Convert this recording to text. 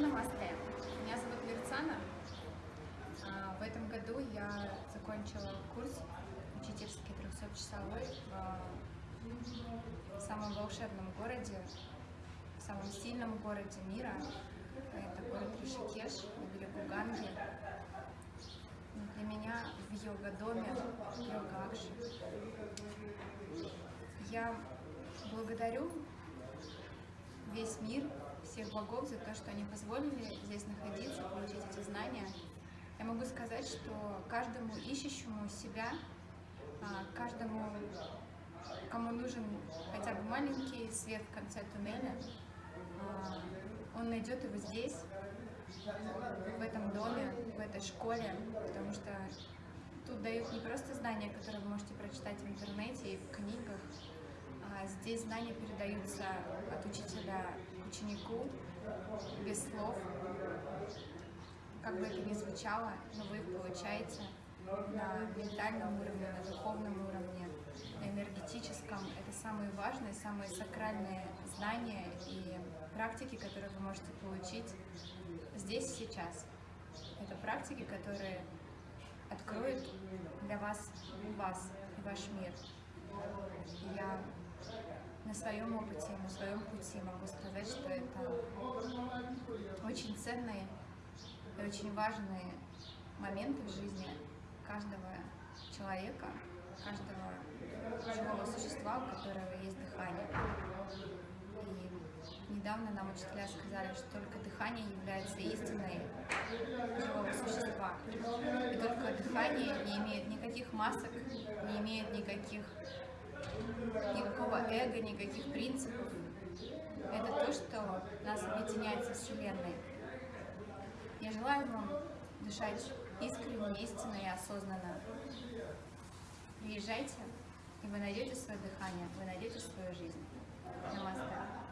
Намасте. Меня зовут Верцана. А, В этом году я закончила курс учительский 300-часовой в самом волшебном городе, в самом сильном городе мира. Это город Ришикеш на берегу Ганги. Для меня в йога-доме йога Акши. Я благодарю весь мир, всех богов за то, что они позволили здесь находиться, получить эти знания. Я могу сказать, что каждому ищущему себя, а, каждому, кому нужен хотя бы маленький свет в конце туннеля, а, он найдет его здесь, в этом доме, в этой школе, потому что тут дают не просто знания, которые вы можете прочитать в интернете и в книгах, а здесь знания передаются от учителя ученику без слов. Как бы это ни звучало, но вы их получаете на ментальном уровне, на духовном уровне, на энергетическом. Это самые важные, самые сакральные знания и практики, которые вы можете получить здесь и сейчас. Это практики, которые откроют для вас вас и ваш мир. Я на своем опыте, на своем пути могу сказать, это очень ценные и очень важные моменты в жизни каждого человека, каждого живого существа, у которого есть дыхание. И недавно нам учителя сказали, что только дыхание является истиной живого существа. И только дыхание не имеет никаких масок, не имеет никаких никакого эго, никаких принципов. Это то, что нас объединяет со Вселенной. Я желаю вам дышать искренне, истинно и осознанно. Приезжайте, и вы найдете свое дыхание, вы найдете свою жизнь. Намасте.